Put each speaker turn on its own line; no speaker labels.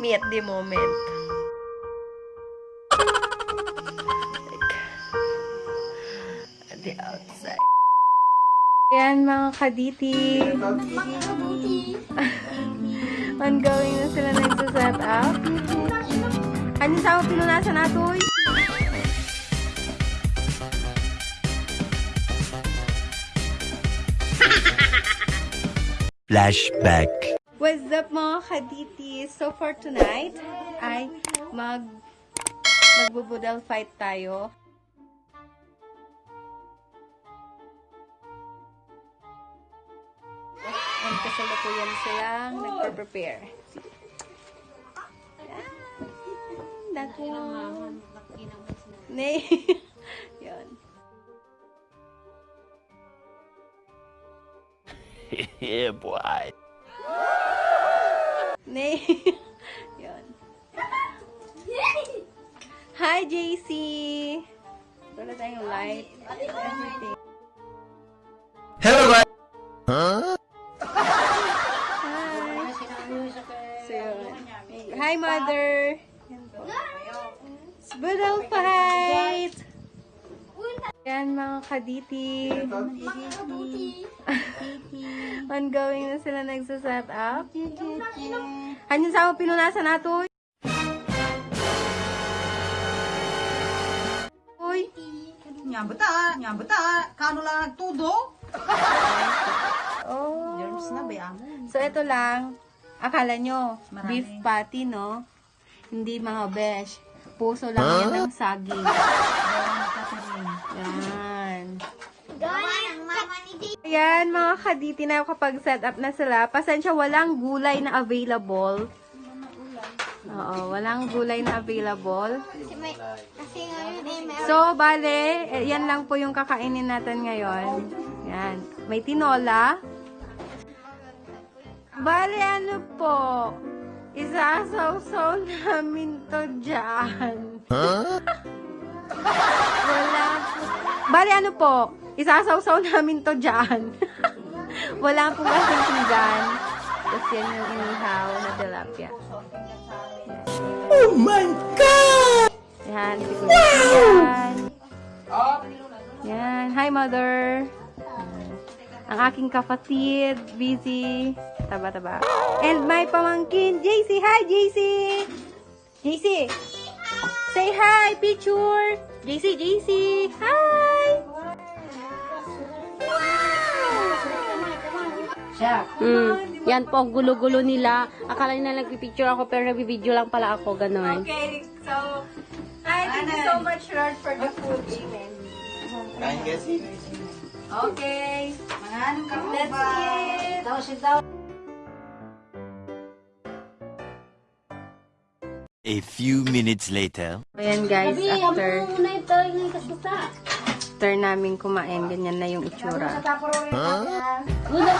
me at the moment. Like, at the outside. Ayan mga kaditi. Ongoing na sila nagsaset up. Ano sa ako pinunasan nato? uy?
Flashback.
What's up mga kaditi? So for tonight, ay mag magbubudal fight tayo. And kasalukuyan silang nagpe-prepare. Yan. Dako. Nay. Yun.
yeah, boy.
Nay. Yun. Hi, JC! Wala tayong light. Everything.
Hello, guys. Huh?
Hi! So, yun. Hi, mother! Budal fight! Yan, mga kaditi. Ongoing na sila nagsaset up. Ano sa ako pinunasan nato? Uy!
Nya bata, nya bata, kano lang nagtudo?
Oh.
Germs na ba yan?
So, ito lang. Akala nyo,
Marami.
beef patty, no? Hindi mga besh. Puso lang yan ng saging. Yan. Ayan, mga kaditi na kapag set up na sila. Pasensya, walang gulay na available. Oo, walang gulay na available. So, bale, eh, yan lang po yung kakainin natin ngayon. Yan. May tinola. Bale, ano po? Isasaw-saw namin to dyan. Wala po. Bale, ano po? Isasaw-saw namin to dyan. Wala po kasing pinggan. Tapos yan yung inihaw na tilapia.
Oh my God!
Yan, si Kuya yan. Yan. Hi, mother. Ang aking kapatid, busy. Taba-taba. And my pamangkin, JC. Hi, JC! JC! Say hi, picture! JC, JC! Hi!
Siya. Mm. Yan po, ang gulo-gulo nila. Akala nila nagpipicture ako, pero nagbibideo lang pala ako, gano'n.
Okay, so, I thank you so much, Lord, for the food. Amen. Okay.
Mga anong ka
Let's eat.
Daw si daw.
A few minutes later.
Ayan guys, after after namin kumain, ganyan na yung itsura.
Una